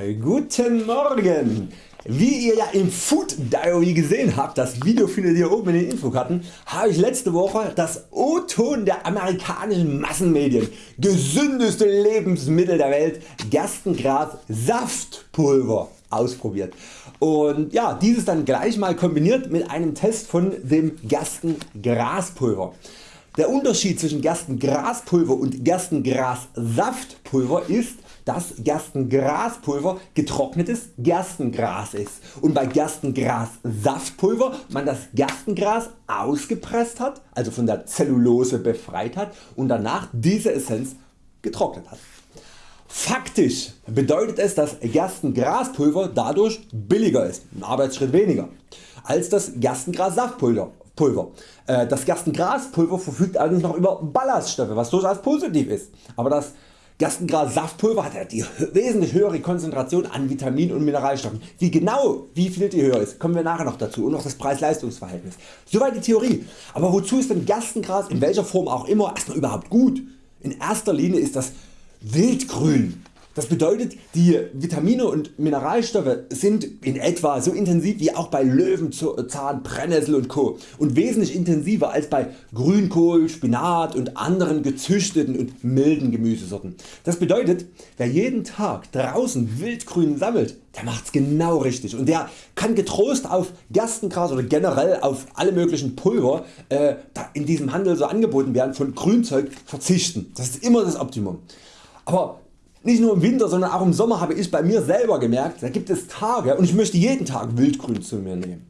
Guten Morgen! Wie ihr ja im Food Diary gesehen habt, das Video findet ihr oben in den Infokarten, habe ich letzte Woche das O-Ton der amerikanischen Massenmedien, gesündeste Lebensmittel der Welt, Gerstengras Saftpulver ausprobiert und ja, dieses dann gleich mal kombiniert mit einem Test von dem Gerstengraspulver. Der Unterschied zwischen Gerstengraspulver und Gerstengrassaftpulver ist dass Gerstengraspulver getrocknetes Gerstengras ist und bei Gerstengrassaftpulver man das Gerstengras ausgepresst hat, also von der Zellulose befreit hat und danach diese Essenz getrocknet hat. Faktisch bedeutet es dass Gerstengraspulver dadurch billiger ist, ein Arbeitsschritt weniger, als das Gerstengrassaftpulver. Äh, das Gerstengraspulver verfügt allerdings noch über Ballaststoffe, was durchaus positiv ist, aber das Gerstengras Saftpulver hat die wesentlich höhere Konzentration an Vitaminen und Mineralstoffen. Wie genau wie viel die höher ist, kommen wir nachher noch dazu und noch das Preis-Leistungs-Verhältnis. Soweit die Theorie. Aber wozu ist denn Gerstengras in welcher Form auch immer erstmal überhaupt gut? In erster Linie ist das Wildgrün das bedeutet die Vitamine und Mineralstoffe sind in etwa so intensiv wie auch bei Löwenzahn, Brennnessel und Co. und wesentlich intensiver als bei Grünkohl, Spinat und anderen gezüchteten und milden Gemüsesorten. Das bedeutet wer jeden Tag draußen Wildgrün sammelt, der macht's genau richtig und der kann getrost auf Gerstengras oder generell auf alle möglichen Pulver äh, in diesem Handel so angeboten werden von Grünzeug verzichten. Das ist immer das Optimum. Aber nicht nur im Winter, sondern auch im Sommer habe ich bei mir selber gemerkt, da gibt es Tage und ich möchte jeden Tag Wildgrün zu mir nehmen.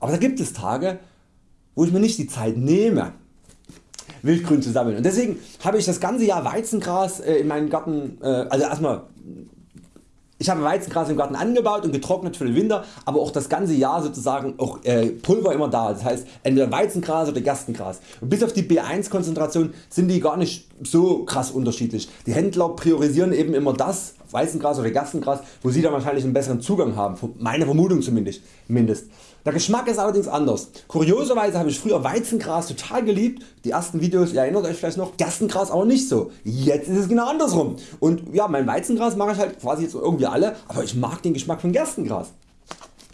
Aber da gibt es Tage wo ich mir nicht die Zeit nehme Wildgrün zu sammeln und deswegen habe ich das ganze Jahr Weizengras äh, in meinen Garten, äh, also erstmal ich habe Weizengras im Garten angebaut und getrocknet für den Winter, aber auch das ganze Jahr sozusagen auch äh, Pulver immer da. Das heißt entweder Weizengras oder Gerstengras. Und bis auf die B1 Konzentration sind die gar nicht so krass unterschiedlich. Die Händler priorisieren eben immer das Weizengras oder Gerstengras, wo sie dann wahrscheinlich einen besseren Zugang haben. Meine Vermutung zumindest. Der Geschmack ist allerdings anders. Kurioserweise habe ich früher Weizengras total geliebt, die ersten Videos, ihr erinnert Euch vielleicht noch, Gerstengras aber nicht so. Jetzt ist es genau andersrum. Und ja, mein Weizengras mache ich halt quasi jetzt irgendwie alle, aber ich mag den Geschmack von Gerstengras.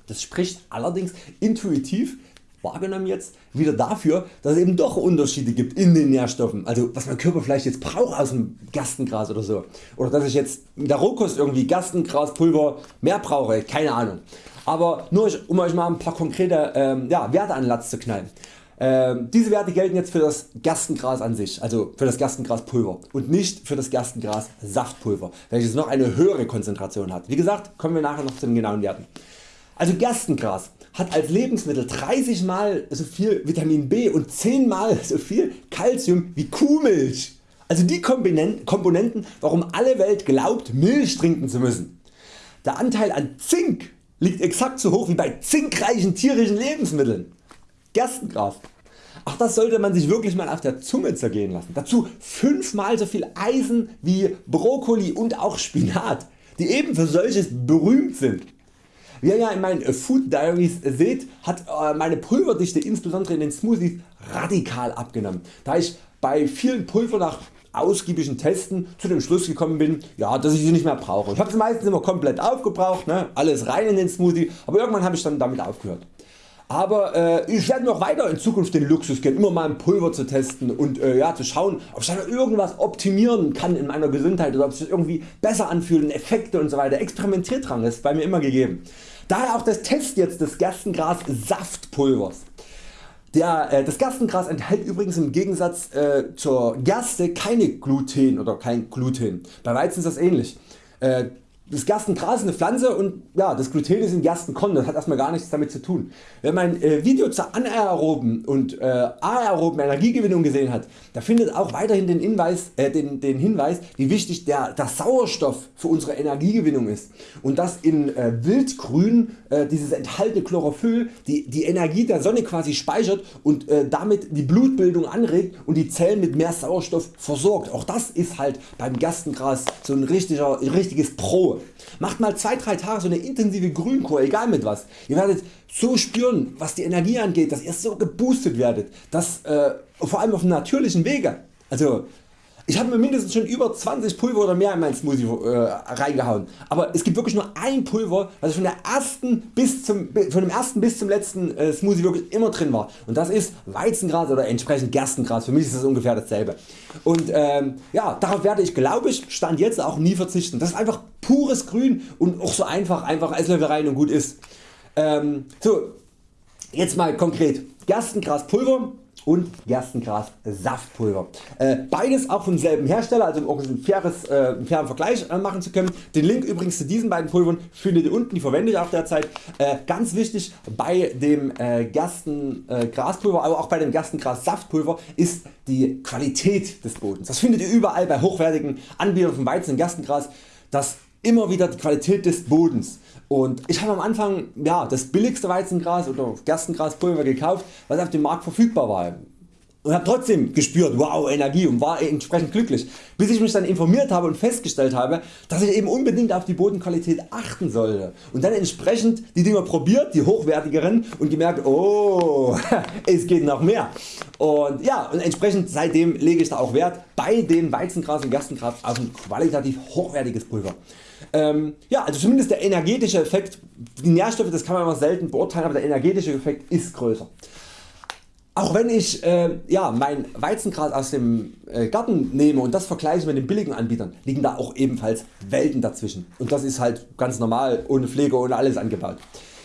Das spricht allerdings intuitiv wahrgenommen jetzt wieder dafür, dass es eben doch Unterschiede gibt in den Nährstoffen, also was mein Körper vielleicht jetzt braucht aus dem Gerstengras oder so. Oder dass ich jetzt in der Rohkost irgendwie Gerstengraspulver mehr brauche, keine Ahnung aber nur um Euch mal ein paar konkrete ähm, ja, Werte an Latz zu knallen. Ähm, diese Werte gelten jetzt für das Gerstengras an sich, also für das Gerstengraspulver und nicht für das Gerstengras Saftpulver, welches noch eine höhere Konzentration hat. Wie gesagt kommen wir nachher noch zu den genauen Werten. Also Gerstengras hat als Lebensmittel 30 mal so viel Vitamin B und 10 mal so viel Calcium wie Kuhmilch. Also die Komponenten warum alle Welt glaubt Milch trinken zu müssen. Der Anteil an Zink liegt exakt so hoch wie bei zinkreichen tierischen Lebensmitteln. Gerstengras. Ach das sollte man sich wirklich mal auf der Zunge zergehen lassen. Dazu 5 mal so viel Eisen wie Brokkoli und auch Spinat, die eben für solches berühmt sind. Wie ihr ja in meinen Food Diaries seht, hat äh, meine Pulverdichte insbesondere in den Smoothies radikal abgenommen, da ich bei vielen Pulver nach ausgiebigen Testen zu dem Schluss gekommen bin, ja, dass ich sie nicht mehr brauche. Ich habe sie meistens immer komplett aufgebraucht, ne, alles rein in den Smoothie, aber irgendwann habe ich dann damit aufgehört. Aber äh, ich werde noch weiter in Zukunft den Luxus gehen, immer mal ein Pulver zu testen und äh, ja, zu schauen ob ich da irgendwas optimieren kann in meiner Gesundheit oder ob es sich irgendwie besser anfühlt, Effekte und so weiter. Experimentiert ist bei mir immer gegeben. Daher auch das Test jetzt des Gerstengras Saftpulvers. Der, äh, das Gerstengras enthält übrigens im Gegensatz äh, zur Gerste keine Gluten oder kein Gluten. Bei Weizen ist das ähnlich. Äh, das Gerstengras ist eine Pflanze und ja, das Gluten ist ein Gerstenkorn, das hat erstmal gar nichts damit zu tun. Wer mein äh, Video zur anaeroben und äh, aeroben Energiegewinnung gesehen hat, da findet auch weiterhin den Hinweis, äh, den, den Hinweis wie wichtig der, der, Sauerstoff für unsere Energiegewinnung ist und dass in äh, Wildgrün äh, dieses enthaltene Chlorophyll die, die Energie der Sonne quasi speichert und äh, damit die Blutbildung anregt und die Zellen mit mehr Sauerstoff versorgt. Auch das ist halt beim Gerstengras so ein richtiger, richtiges Pro. Macht mal 2-3 Tage so eine intensive Grünkur, egal mit was. Ihr werdet so spüren was die Energie angeht, dass ihr so geboostet werdet, dass, äh, vor allem auf natürlichen Wege. Also Ich habe mir mindestens schon über 20 Pulver oder mehr in meinen Smoothie äh, reingehauen, aber es gibt wirklich nur ein Pulver was von, der ersten bis zum, von dem ersten bis zum letzten äh, Smoothie wirklich immer drin war und das ist Weizengras oder entsprechend Gerstengras, für mich ist das ungefähr dasselbe. Und ähm, ja, darauf werde ich glaube ich Stand jetzt auch nie verzichten. Das ist einfach pures Grün und auch so einfach, einfach Esslöffel rein und gut ist. Ähm, so, jetzt mal konkret. Gerstengraspulver und Gerstengras Saftpulver. Äh, beides auch vom selben Hersteller, also um auch ein faires, äh, einen fairen Vergleich äh, machen zu können. Den Link übrigens zu diesen beiden Pulvern findet ihr unten, die verwende ich auch derzeit. Äh, ganz wichtig bei dem äh, Gerstengraspulver, aber auch bei dem Gerstengras Saftpulver ist die Qualität des Bodens. Das findet ihr überall bei hochwertigen Anbietern von Weizen und Gerstengras. Das immer wieder die Qualität des Bodens. Und ich habe am Anfang ja, das billigste Weizengras oder Gerstengraspulver gekauft was auf dem Markt verfügbar war und habe trotzdem gespürt wow Energie und war entsprechend glücklich bis ich mich dann informiert habe und festgestellt habe dass ich eben unbedingt auf die Bodenqualität achten sollte und dann entsprechend die Dinger probiert, die hochwertigeren und gemerkt oh es geht noch mehr und ja und entsprechend seitdem lege ich da auch Wert bei dem Weizengras und Gerstengras auf ein qualitativ hochwertiges Pulver. Ähm, ja, also zumindest der energetische Effekt, die Nährstoffe das kann man immer selten beurteilen, aber der energetische Effekt ist größer. Auch wenn ich äh, ja, mein Weizengras aus dem äh, Garten nehme und das vergleiche mit den billigen Anbietern, liegen da auch ebenfalls Welten dazwischen und das ist halt ganz normal, ohne Pflege, ohne alles angebaut.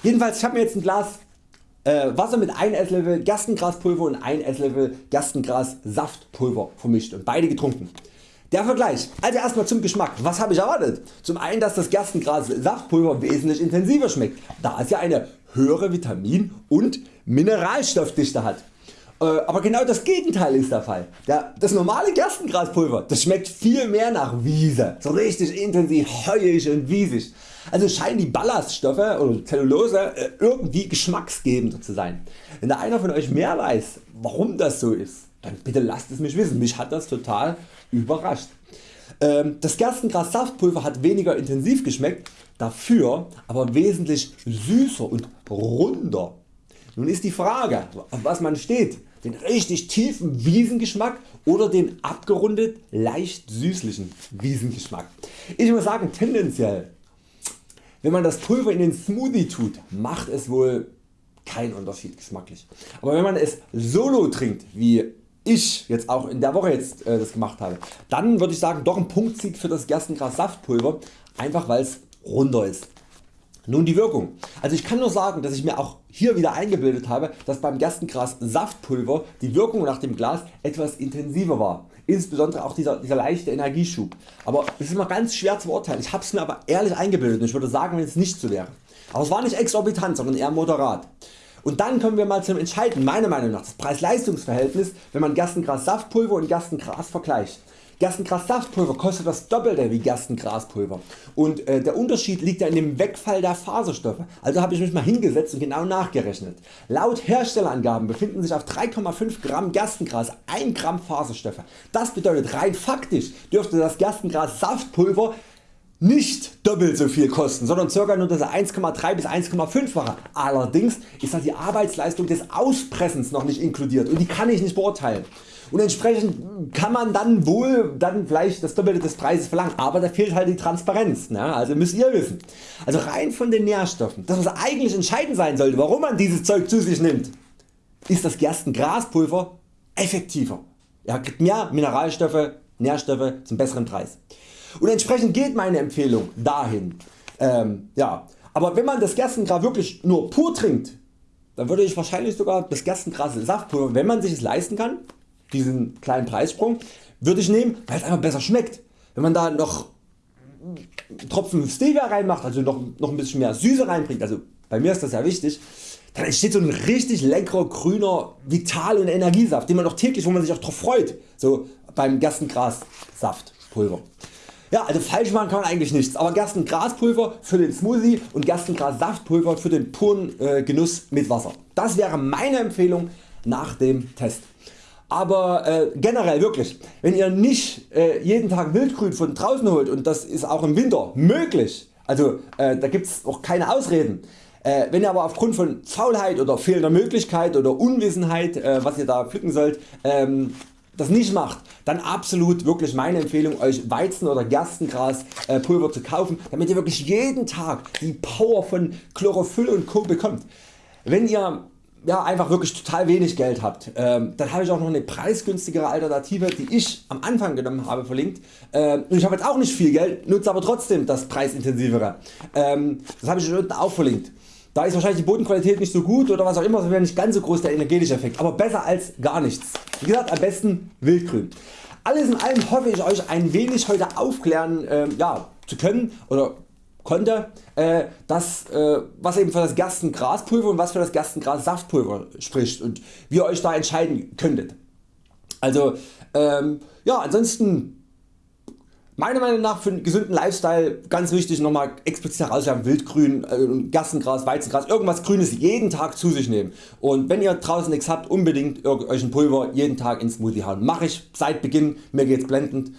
Jedenfalls ich habe mir jetzt ein Glas äh, Wasser mit 1 Esslöffel Gerstengraspulver und 1 Esslöffel Gerstengras Saftpulver vermischt und beide getrunken. Der Vergleich, also erstmal zum Geschmack, was habe ich erwartet? Zum einen dass das Gerstengras Saftpulver wesentlich intensiver schmeckt, da es ja eine höhere Vitamin- und Mineralstoffdichte hat. Äh, aber genau das Gegenteil ist der Fall. Das normale Gerstengraspulver das schmeckt viel mehr nach Wiese, so richtig intensiv heuig und wiesig. Also scheinen die Ballaststoffe oder Zellulose äh, irgendwie geschmacksgebender zu sein. Wenn da einer von Euch mehr weiß warum das so ist, dann bitte lasst es mich wissen, mich hat das total überrascht. Ähm, das Gerstengras Saftpulver hat weniger intensiv geschmeckt, dafür aber wesentlich süßer und runder. Nun ist die Frage auf was man steht, den richtig tiefen Wiesengeschmack oder den abgerundet leicht süßlichen Wiesengeschmack. Ich muss sagen tendenziell wenn man das Pulver in den Smoothie tut macht es wohl keinen Unterschied geschmacklich. Aber wenn man es solo trinkt wie ich jetzt auch in der Woche jetzt äh, das gemacht habe, dann würde ich sagen doch ein Punktsieg für das Gerstengras Saftpulver, einfach weil es runder ist. Nun die Wirkung. Also ich kann nur sagen dass ich mir auch hier wieder eingebildet habe dass beim Gerstengras Saftpulver die Wirkung nach dem Glas etwas intensiver war. Insbesondere auch dieser, dieser leichte Energieschub. Aber es ist immer ganz schwer zu beurteilen. Ich habe es mir aber ehrlich eingebildet und ich würde sagen wenn es nicht so wäre. Aber es war nicht exorbitant sondern eher moderat. Und dann kommen wir mal zum Entscheidenden meiner Meinung nach das Preis-Leistungs-Verhältnis wenn man Gerstengras Saftpulver und Gerstengras vergleicht. Gerstengras Saftpulver kostet das Doppelte wie Gerstengraspulver und äh, der Unterschied liegt ja in dem Wegfall der Faserstoffe. Also habe ich mich mal hingesetzt und genau nachgerechnet. Laut Herstellerangaben befinden sich auf 3,5 Gramm Gerstengras 1 Gramm Faserstoffe. Das bedeutet rein faktisch dürfte das Gerstengras Saftpulver nicht doppelt so viel kosten, sondern ca. nur das 1,3 bis 1,5 fache. Allerdings ist da die Arbeitsleistung des Auspressens noch nicht inkludiert und die kann ich nicht beurteilen. Und entsprechend kann man dann wohl dann vielleicht das Doppelte des Preises verlangen, aber da fehlt halt die Transparenz, ne? also müsst ihr wissen. Also rein von den Nährstoffen, das was eigentlich entscheidend sein sollte, warum man dieses Zeug zu sich nimmt, ist das Gerstengraspulver effektiver. Er kriegt mehr Mineralstoffe, Nährstoffe zum besseren Preis. Und entsprechend geht meine Empfehlung dahin. Ähm, ja. Aber wenn man das Gerstengras wirklich nur pur trinkt, dann würde ich wahrscheinlich sogar das Gerstengras Saftpulver, wenn man sich es leisten kann, diesen kleinen Preissprung, würde ich nehmen, weil es einfach besser schmeckt. Wenn man da noch Tropfen Stevia reinmacht, also noch, noch ein bisschen mehr Süße reinbringt, also bei mir ist das ja wichtig, dann entsteht so ein richtig leckerer grüner Vital- und Energiesaft, den man auch täglich, wo man sich auch drauf freut, so beim Gerstengras-Saftpulver. Ja, also falsch machen kann man eigentlich nichts, aber Gerstengraspulver für den Smoothie und Gerstengras-Saftpulver für den puren äh, Genuss mit Wasser. Das wäre meine Empfehlung nach dem Test. Aber äh, generell wirklich, wenn ihr nicht äh, jeden Tag Wildgrün von draußen holt und das ist auch im Winter möglich, also äh, da gibt es auch keine Ausreden, äh, wenn ihr aber aufgrund von Faulheit oder fehlender Möglichkeit oder Unwissenheit äh, was ihr da pflücken sollt, ähm, das nicht macht, dann absolut wirklich meine Empfehlung Euch Weizen oder Gerstengras äh, zu kaufen, damit ihr wirklich jeden Tag die Power von Chlorophyll und Co bekommt. Wenn ihr ja, einfach wirklich total wenig Geld habt, ähm, dann habe ich auch noch eine preisgünstigere Alternative die ich am Anfang genommen habe verlinkt ähm, ich habe jetzt auch nicht viel Geld, nutze aber trotzdem das preisintensivere. Ähm, das habe ich unten auch verlinkt. Da ist wahrscheinlich die Bodenqualität nicht so gut oder was auch immer, wäre nicht ganz so groß der energetische Effekt, aber besser als gar nichts. Wie gesagt am besten Wildgrün. Alles in allem hoffe ich Euch ein wenig heute aufklären äh, ja, zu können oder konnte, äh, das, äh, was eben für das Gerstengraspulver und was für das Gerstengras-Saftpulver spricht und wie ihr Euch da entscheiden könntet. Also ähm, ja, ansonsten Meiner Meinung nach für einen gesunden Lifestyle ganz wichtig nochmal explizit herausstellen Wildgrün, äh, Gerstengras, Weizengras, irgendwas Grünes jeden Tag zu sich nehmen und wenn ihr draußen nichts habt unbedingt euch ein Pulver jeden Tag ins Smoothie hauen. Mache ich seit Beginn, mir geht's blendend.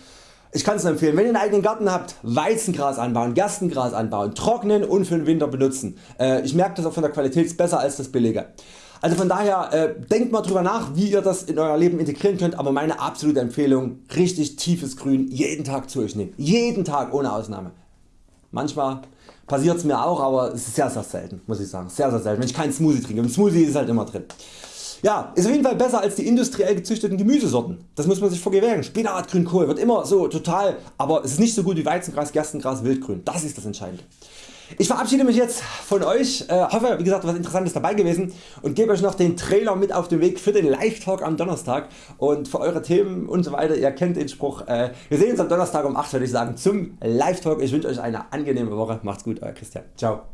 Ich kann es empfehlen, wenn ihr einen eigenen Garten habt, Weizengras anbauen, Gerstengras anbauen, trocknen und für den Winter benutzen. Äh, ich merke das auch von der Qualität besser als das billige. Also von daher äh, denkt mal drüber nach wie ihr das in Euer Leben integrieren könnt, aber meine absolute Empfehlung richtig tiefes Grün jeden Tag zu euch nehmen. Jeden Tag ohne Ausnahme. Manchmal passiert es mir auch, aber es ist sehr sehr selten muss ich sagen. Sehr sehr selten, wenn ich keinen Smoothie trinke. Im Smoothie ist halt immer drin. Ja, ist auf jeden Fall besser als die industriell gezüchteten Gemüsesorten. Das muss man sich vergewähren. Spinat, Grünkohl wird immer so total, aber es ist nicht so gut wie Weizengras, Gerstengras, Wildgrün. Das ist das Entscheidende. Ich verabschiede mich jetzt von Euch, äh, hoffe wie gesagt was Interessantes dabei gewesen und gebe Euch noch den Trailer mit auf den Weg für den Live Talk am Donnerstag und für Eure Themen und so weiter. Ihr kennt den Spruch. Äh, wir sehen uns am Donnerstag um 8 würde ich sagen zum Live Talk. Ich wünsche Euch eine angenehme Woche. Macht's gut, Euer Christian. Ciao.